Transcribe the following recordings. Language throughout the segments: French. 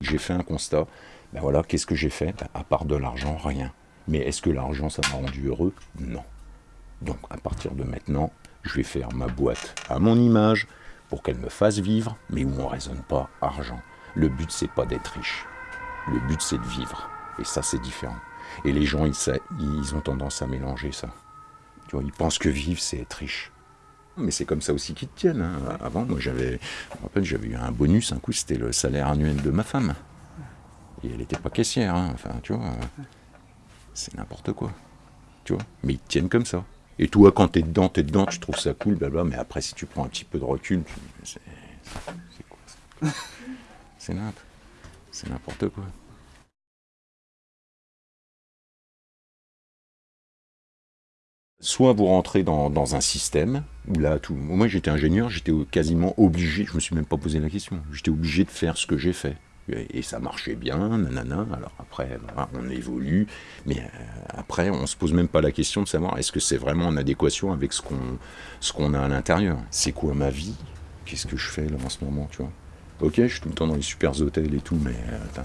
J'ai fait un constat. Ben voilà, qu'est-ce que j'ai fait? Ben, À part de l'argent, rien. Mais est-ce que l'argent, ça m'a rendu heureux? Non. Donc, à partir de maintenant, je vais faire ma boîte à mon image pour qu'elle me fasse vivre, mais où on ne raisonne pas argent. Le but, c'est pas d'être riche. Le but, c'est de vivre. Et ça, c'est différent. Et les gens, ils, ils ont tendance à mélanger ça. Tu ils pensent que vivre, c'est être riche. Mais c'est comme ça aussi qu'ils te tiennent. Hein. Avant, moi, j'avais, j'avais eu un bonus. Un coup, c'était le salaire annuel de ma femme. Et elle n'était pas caissière. Hein. Enfin, tu vois, c'est n'importe quoi. Tu vois, mais ils te tiennent comme ça. Et toi, quand t'es dedans, t'es dedans, tu trouves ça cool, blabla. Mais après, si tu prends un petit peu de recul, c'est, quoi. C'est n'importe quoi. Soit vous rentrez dans, un système où là, tout, moi j'étais ingénieur, j'étais quasiment obligé, je me suis même pas posé la question, j'étais obligé de faire ce que j'ai fait. Et ça marchait bien, nanana. Alors après, on évolue, mais euh, après, on se pose même pas la question de savoir est-ce que c'est vraiment en adéquation avec ce qu'on ce qu'on a à l'intérieur? C'est quoi ma vie? Qu'est-ce que je fais là en ce moment, tu vois? Ok, je suis tout le temps dans les super hôtels et tout, mais euh,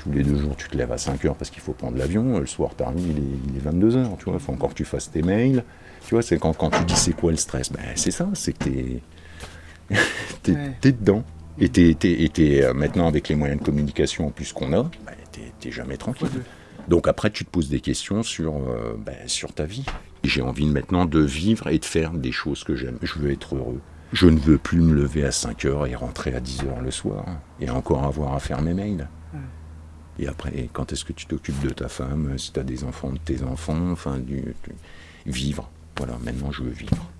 tous les deux jours, tu te lèves à 5 heures parce qu'il faut prendre l'avion. Le soir, tu arrives, il est, il est 22 heures. Tu vois, il faut encore que tu fasses tes mails. Tu vois, c'est quand, quand tu dis c'est quoi le stress? Ben, C'est ça, c'est que tu es, dedans. Et tu es, euh, maintenant, avec les moyens de communication en plus qu'on a, ben, tu jamais tranquille. Donc après, tu te poses des questions sur, euh, ben, sur ta vie. J'ai envie maintenant de vivre et de faire des choses que j'aime. Je veux être heureux. Je ne veux plus me lever à 5 heures et rentrer à 10 heures le soir. Et encore avoir à faire mes mails. Et après, quand est-ce que tu t'occupes de ta femme, si tu as des enfants, de tes enfants, enfin, du, vivre. Voilà, maintenant je veux vivre.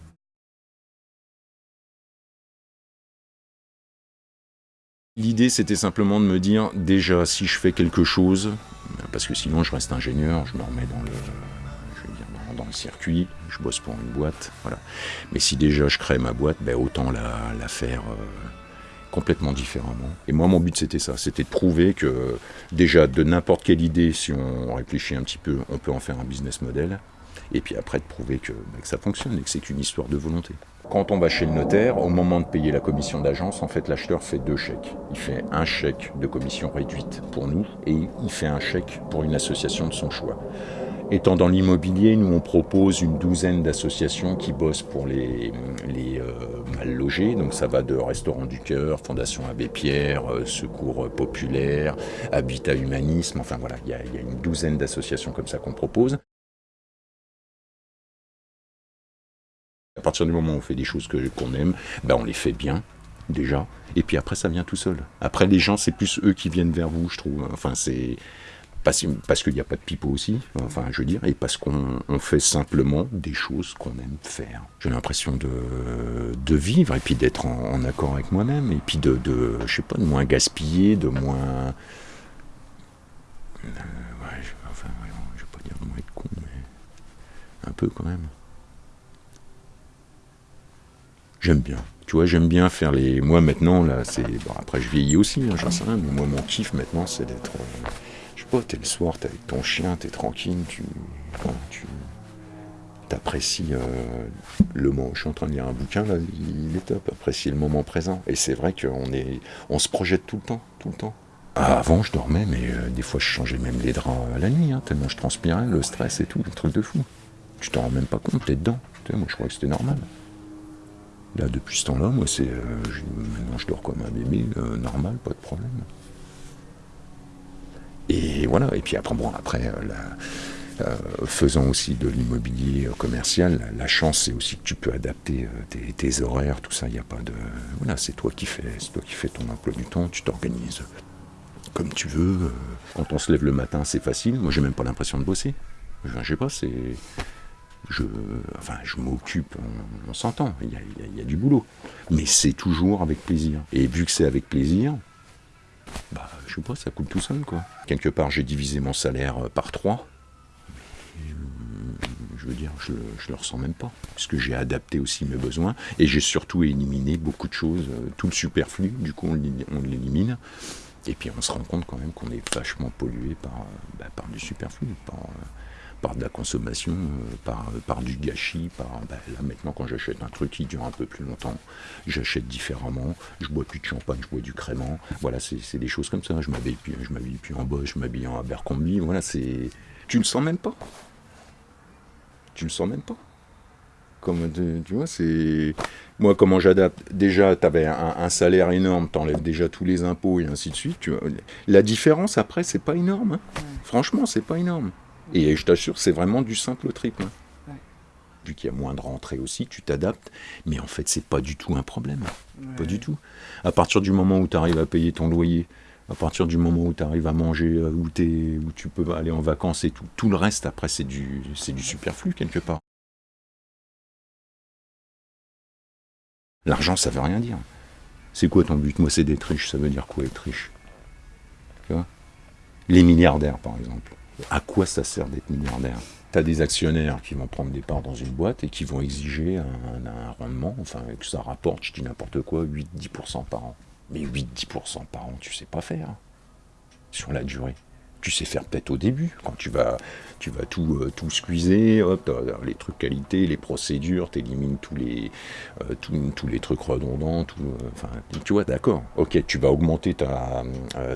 L'idée, c'était simplement de me dire, déjà, si je fais quelque chose, parce que sinon je reste ingénieur, je me remets dans le, dans, le circuit, je bosse pour une boîte, voilà. Mais si déjà je crée ma boîte, ben autant la, la faire euh, complètement différemment. Et moi, mon but, c'était ça. C'était de prouver que, déjà, de n'importe quelle idée, si on réfléchit un petit peu, on peut en faire un business model. Et puis après, de prouver que, bah, ça fonctionne et que c'est qu'une histoire de volonté. Quand on va chez le notaire, au moment de payer la commission d'agence, en fait, l'acheteur fait deux chèques. Il fait un chèque de commission réduite pour nous et il fait un chèque pour une association de son choix. Étant dans l'immobilier, nous on propose une douzaine d'associations qui bossent pour les, euh, mal logés. Donc ça va de Restaurant du Cœur, Fondation Abbé Pierre, euh, Secours Populaire, Habitat Humanisme. Enfin voilà, il y, a, une douzaine d'associations comme ça qu'on propose. À partir du moment où on fait des choses qu'on aime, ben on les fait bien déjà. Et puis après, ça vient tout seul. Après, les gens, c'est plus eux qui viennent vers vous, je trouve. Enfin, c'est parce, parce qu'il n'y a pas de pipeau aussi, enfin je veux dire, et parce qu'on fait simplement des choses qu'on aime faire. J'ai l'impression de, vivre et puis d'être en, accord avec moi-même, et puis de, de, je sais pas, de moins gaspiller, de moins... Euh, je, enfin, je vais pas dire de moins être con, mais un peu quand même. J'aime bien. Tu vois, j'aime bien faire les... Moi maintenant, là, c'est... Bon, après je vieillis aussi, hein, j'en sais rien, mais moi mon kiff maintenant, c'est d'être... Euh, t'es le soir, t'es avec ton chien, t'es tranquille, tu, apprécies euh, le moment. Je suis en train de lire un bouquin, là, il est top, apprécier le moment présent. Et c'est vrai qu'on est, on se projette tout le temps, tout le temps. Ah, avant, je dormais, mais euh, des fois, je changeais même les draps à la nuit, hein, tellement je transpirais, le stress et tout, le truc de fou. Tu t'en rends même pas compte, t'es dedans. moi, je crois que c'était normal. Là, depuis ce temps-là, moi, c'est, euh, maintenant, je dors comme un bébé, normal, pas de problème. Et voilà, et puis après, bon, après, euh, euh, faisant aussi de l'immobilier euh, commercial, la chance c'est aussi que tu peux adapter tes, horaires, tout ça, il n'y a pas de... Voilà, c'est toi qui fais, c'est toi qui fais ton emploi du temps, tu t'organises comme tu veux. Quand on se lève le matin, c'est facile. Moi, j'ai même pas l'impression de bosser. Je, sais pas. Je, enfin, je m'occupe, on, s'entend, il y a, du boulot. Mais c'est toujours avec plaisir. Et vu que c'est avec plaisir, bah, je sais pas, ça coule tout seul, quoi. Quelque part, j'ai divisé mon salaire euh, par trois. Euh, je veux dire, je, je le ressens même pas. Parce que j'ai adapté aussi mes besoins. Et j'ai surtout éliminé beaucoup de choses. Euh, tout le superflu, du coup, on l'élimine. Et puis on se rend compte quand même qu'on est vachement pollué par, bah, par du superflu, par de la consommation, euh, par, par du gâchis, par ben, là maintenant quand j'achète un truc qui dure un peu plus longtemps, j'achète différemment, je bois plus de champagne, je bois du crément, voilà c'est des choses comme ça, je m'habille plus, je m'habille plus en Bosch, je m'habille en Abercrombie, voilà c'est... Tu le sens même pas. Tu le sens même pas. Comme tu vois, c'est moi comment j'adapte? Déjà, tu avais un, salaire énorme, t'enlèves déjà tous les impôts et ainsi de suite. Tu vois. La différence après, c'est pas énorme. Hein. Franchement, c'est pas énorme. Et je t'assure, c'est vraiment du simple au triple. Hein. Vu qu'il y a moins de rentrées aussi, tu t'adaptes. Mais en fait, c'est pas du tout un problème. Pas du tout. À partir du moment où tu arrives à payer ton loyer, à partir du moment où tu arrives à manger, euh, où, es, où tu peux aller en vacances et tout, tout le reste après, c'est du, du superflu quelque part. L'argent, ça veut rien dire. C'est quoi ton but? Moi, c'est d'être riche. Ça veut dire quoi être riche? Tu vois? Les milliardaires, par exemple. À quoi ça sert d'être milliardaire? Tu as des actionnaires qui vont prendre des parts dans une boîte et qui vont exiger un, rendement, enfin, que ça rapporte, je dis n'importe quoi, 8-10% par an. Mais 8-10% par an, tu sais pas faire. Sur la durée tu sais faire peut-être au début, quand tu vas, tu vas tout, euh, tout squeezer, hop, les trucs qualité, les procédures, tu élimines tous les, euh, tous, les trucs redondants, tout, euh, enfin, tu vois, d'accord, ok, tu vas augmenter ta,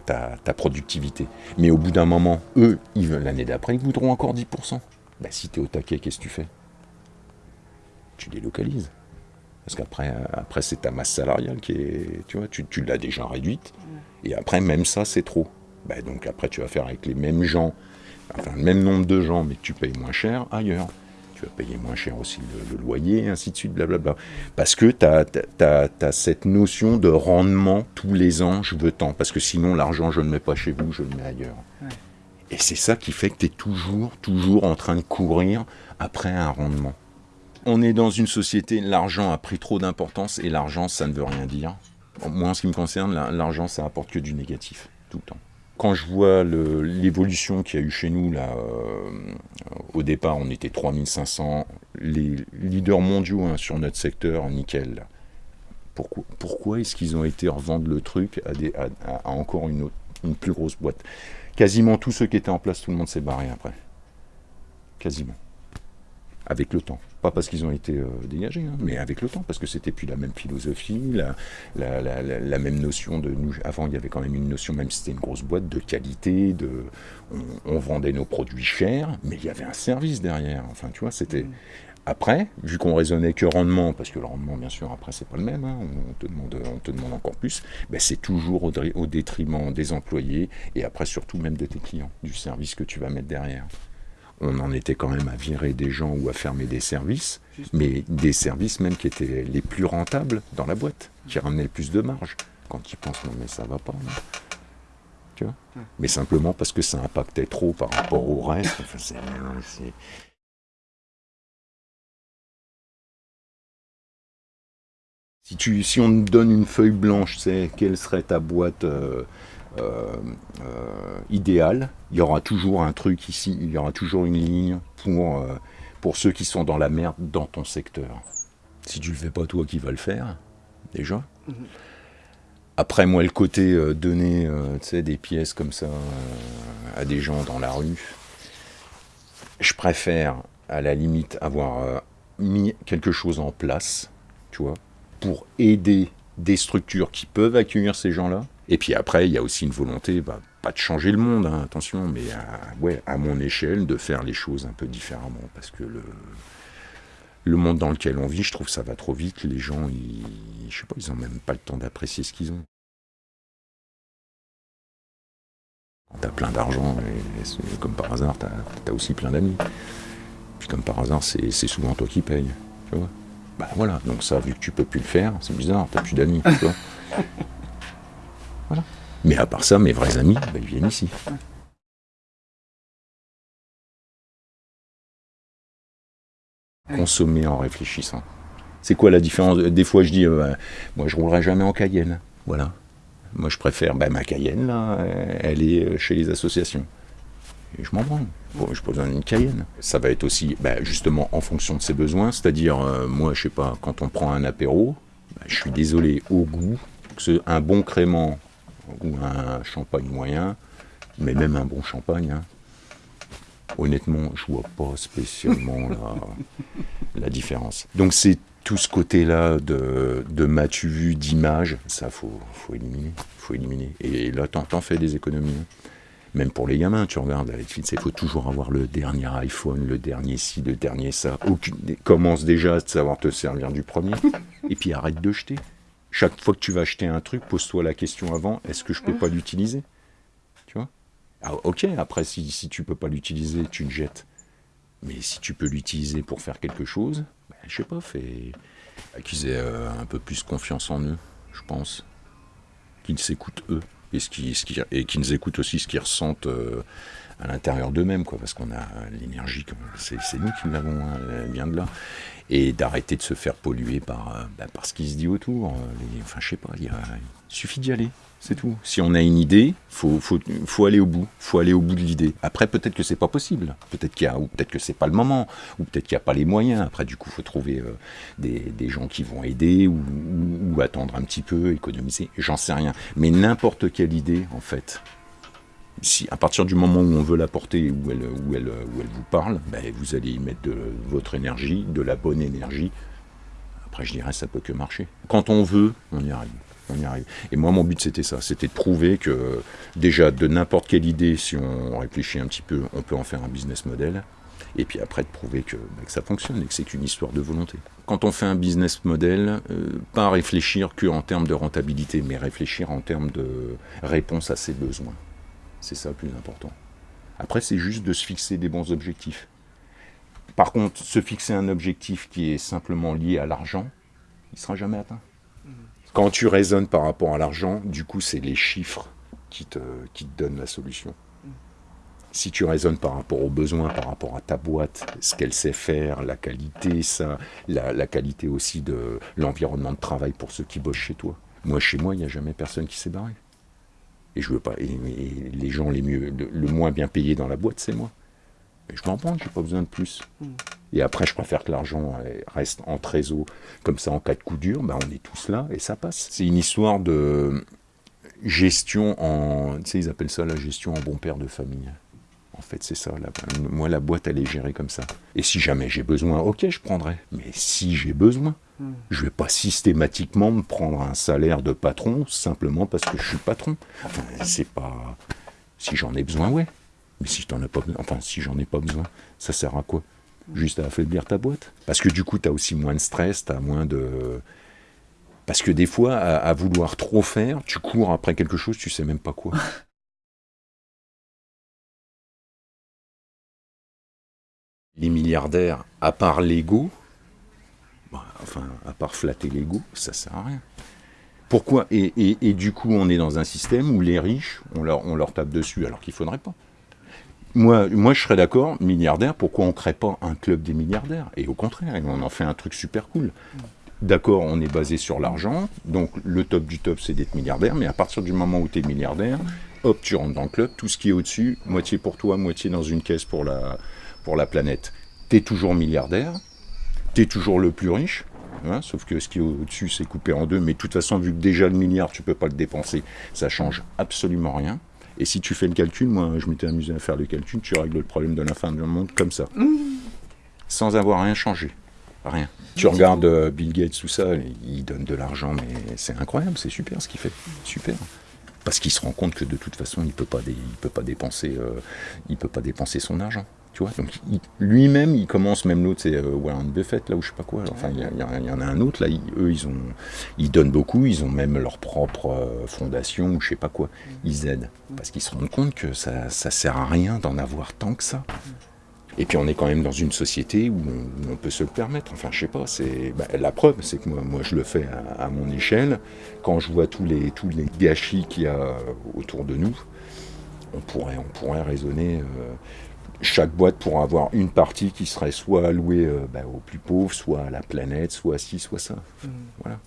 ta, productivité. Mais au bout d'un moment, eux, l'année d'après, ils voudront encore 10%. Ben, si tu es au taquet, qu'est-ce que tu fais? Tu délocalises. Parce qu'après, après, c'est ta masse salariale qui est, tu vois, tu, tu l'as déjà réduite. Et après, même ça, c'est trop. Ben, donc après tu vas faire avec les mêmes gens, enfin le même nombre de gens, mais tu payes moins cher ailleurs. Tu vas payer moins cher aussi le, loyer, ainsi de suite, blablabla. Parce que tu as, cette notion de rendement tous les ans, je veux tant. Parce que sinon, l'argent, je ne le mets pas chez vous, je le mets ailleurs. Et c'est ça qui fait que tu es toujours, toujours en train de courir après un rendement. On est dans une société, l'argent a pris trop d'importance et l'argent, ça ne veut rien dire. Moi, en ce qui me concerne, l'argent, ça apporte que du négatif, tout le temps quand je vois l'évolution qu'il y a eu chez nous, là, euh, au départ, on était 3500, les leaders mondiaux hein, sur notre secteur, nickel. Pourquoi, est-ce qu'ils ont été revendre le truc à, à, encore une, autre, une plus grosse boîte? Quasiment tous ceux qui étaient en place, tout le monde s'est barré après. Quasiment. Avec le temps. Pas parce qu'ils ont été euh, dégagés, hein, mais avec le temps, parce que c'était plus la même philosophie, la, la, même notion de nous. Avant, il y avait quand même une notion, même si c'était une grosse boîte, de qualité, de. On, vendait nos produits chers, mais il y avait un service derrière. Enfin, tu vois, c'était. Mm. Après, vu qu'on raisonnait que rendement, parce que le rendement, bien sûr, après, c'est pas le même, hein, on, te demande, on te demande encore plus, ben, c'est toujours au, au détriment des employés et après, surtout même de tes clients, du service que tu vas mettre derrière on en était quand même à virer des gens ou à fermer des services, mais des services même qui étaient les plus rentables dans la boîte, qui ramenaient le plus de marge. Quand tu penses, non mais ça va pas. Tu vois? Mais simplement parce que ça impactait trop par rapport au reste. si, tu, si on te donne une feuille blanche, c'est quelle serait ta boîte euh, idéal. Il y aura toujours un truc ici, il y aura toujours une ligne pour, euh, pour ceux qui sont dans la merde dans ton secteur. Si tu le fais pas toi qui vas le faire, déjà. Mhm. Après, moi, le côté donner des pièces comme ça à des gens dans la rue, je préfère, à la limite, avoir mis quelque chose en place, tu vois, pour aider des structures qui peuvent accueillir ces gens-là, et puis après, il y a aussi une volonté, bah, pas de changer le monde, hein, attention, mais à, ouais, à mon échelle, de faire les choses un peu différemment. Parce que le, le monde dans lequel on vit, je trouve que ça va trop vite. Les gens, ils, je sais pas, ils ont même pas le temps d'apprécier ce qu'ils ont. T'as plein d'argent, et, comme par hasard, t'as as aussi plein d'amis. Puis comme par hasard, c'est souvent toi qui payes. Bah voilà, donc ça, vu que tu peux plus le faire, c'est bizarre, t'as plus d'amis, Mais à part ça, mes vrais amis, ben, ils viennent ici. Consommer en réfléchissant. C'est quoi la différence? Des fois, je dis, euh, moi, je roulerai jamais en Cayenne. Voilà. Moi, je préfère, ben, ma Cayenne, là, elle est euh, chez les associations. Et je m'en branle. je pas besoin d'une Cayenne. Ça va être aussi, ben, justement, en fonction de ses besoins. C'est-à-dire, euh, moi, je sais pas, quand on prend un apéro, ben, je suis désolé, au goût, un bon crément ou un champagne moyen, mais même un bon champagne, hein. Honnêtement, je vois pas spécialement la, la différence. Donc c'est tout ce côté-là de, de matu vu, d'image, ça faut, faut éliminer. faut éliminer. Et là, t'en fais des économies. Hein. Même pour les gamins, tu regardes il faut toujours avoir le dernier iPhone, le dernier ci, le dernier ça. Aucune, commence déjà à savoir te servir du premier. Et puis arrête de jeter. Chaque fois que tu vas acheter un truc, pose-toi la question avant, est-ce que je peux pas l'utiliser? Tu vois? Ah, Ok, après, si, si tu peux pas l'utiliser, tu le jettes. Mais si tu peux l'utiliser pour faire quelque chose, ben, je sais pas, fais qu'ils aient euh, un peu plus confiance en eux, je pense. Qu'ils s'écoutent eux. Et, ce qui, ce qui, et qu'ils écoutent aussi ce qu'ils ressentent euh, à l'intérieur d'eux-mêmes, quoi, parce qu'on a l'énergie, c'est nous qui l'avons, hein, elle vient de là. Et d'arrêter de se faire polluer par, euh, bah, par ce qui se dit autour. enfin, je sais pas, il suffit d'y aller. C'est tout. Si on a une idée, faut, faut, faut aller au bout. faut aller au bout de l'idée. Après, peut-être que c'est pas possible. Peut-être qu'il y a, ou peut-être que c'est pas le moment. Ou peut-être qu'il n'y a pas les moyens. Après, du coup, faut trouver euh, des, des, gens qui vont aider ou, attendre un petit peu, économiser. J'en sais rien. Mais n'importe quelle idée, en fait, si, à partir du moment où on veut la porter, où elle, où elle, où elle vous parle, ben, vous allez y mettre de votre énergie, de la bonne énergie. Après, je dirais, ça peut que marcher. Quand on veut, on y arrive on y arrive. Et moi, mon but, c'était ça. C'était de prouver que, déjà, de n'importe quelle idée, si on réfléchit un petit peu, on peut en faire un business model. Et puis après, de prouver que, bah, ça fonctionne et que c'est qu'une histoire de volonté. Quand on fait un business model, euh, pas réfléchir qu'en termes de rentabilité, mais réfléchir en termes de réponse à ses besoins. C'est ça le plus important. Après, c'est juste de se fixer des bons objectifs. Par contre, se fixer un objectif qui est simplement lié à l'argent, il ne sera jamais atteint. Quand tu raisonnes par rapport à l'argent, du coup, c'est les chiffres qui te, qui te donnent la solution. Si tu raisonnes par rapport aux besoins, par rapport à ta boîte, ce qu'elle sait faire, la qualité, ça, la, qualité aussi de l'environnement de travail pour ceux qui bossent chez toi. Moi, chez moi, il n'y a jamais personne qui s'est barré. Et je veux pas. Et, les gens les mieux, le, moins bien payés dans la boîte, c'est moi. Mais je m'en prends, j'ai pas besoin de plus. Et après, je préfère que l'argent reste en trésor, comme ça, en cas de coup dur, ben, on est tous là et ça passe. C'est une histoire de gestion en. Tu sais, ils appellent ça la gestion en bon père de famille. En fait, c'est ça. moi, la boîte, elle est gérée comme ça. Et si jamais j'ai besoin, ok, je prendrai. Mais si j'ai besoin, je je vais pas systématiquement me prendre un salaire de patron simplement parce que je suis patron. Enfin, c'est pas. Si j'en ai besoin, ouais. Mais si t'en as pas enfin, si j'en ai pas besoin, ça sert à quoi? Juste à affaiblir ta boîte? Parce que du coup, tu as aussi moins de stress, tu as moins de... Parce que des fois, à, vouloir trop faire, tu cours après quelque chose, tu sais même pas quoi. Les milliardaires, à part l'ego, bah, enfin, à part flatter l'ego, ça sert à rien. Pourquoi? Et, du coup, on est dans un système où les riches, on leur, tape dessus alors qu'il faudrait pas. Moi, moi, je serais d'accord, milliardaire, pourquoi on ne crée pas un club des milliardaires? Et au contraire, on en fait un truc super cool. D'accord, on est basé sur l'argent, donc le top du top, c'est d'être milliardaire, mais à partir du moment où tu es milliardaire, hop, tu rentres dans le club, tout ce qui est au-dessus, moitié pour toi, moitié dans une caisse pour la, pour la planète. Tu es toujours milliardaire, tu toujours le plus riche, hein, sauf que ce qui est au-dessus, c'est coupé en deux, mais de toute façon, vu que déjà le milliard, tu peux pas le dépenser, ça change absolument rien. Et si tu fais le calcul, moi je m'étais amusé à faire le calcul, tu règles le problème de la fin du monde comme ça. Sans avoir rien changé. Rien. Tu regardes euh, Bill Gates, tout ça, il donne de l'argent, mais c'est incroyable, c'est super ce qu'il fait. Super. Parce qu'il se rend compte que de toute façon, il ne peut, peut pas dépenser, euh, il peut pas dépenser son argent. Tu vois, donc lui-même, il commence, même l'autre, c'est euh, Warren Buffett, là, ou je sais pas quoi. Enfin, il y, en a un autre, là, eux, ils, ont, ils donnent beaucoup, ils ont même leur propre euh, fondation, ou je sais pas quoi. Ils aident. Parce qu'ils se rendent compte que ça, ça sert à rien d'en avoir tant que ça. Et puis on est quand même dans une société où on, peut se le permettre. Enfin, je sais pas, c'est bah, la preuve, c'est que moi, moi je le fais à, mon échelle. Quand je vois tous les, tous les gâchis qu'il y a autour de nous, on pourrait, on pourrait raisonner. Euh, chaque boîte pourra avoir une partie qui serait soit allouée euh, bah, aux plus pauvres, soit à la planète, soit ci, soit ça. Mmh. Voilà.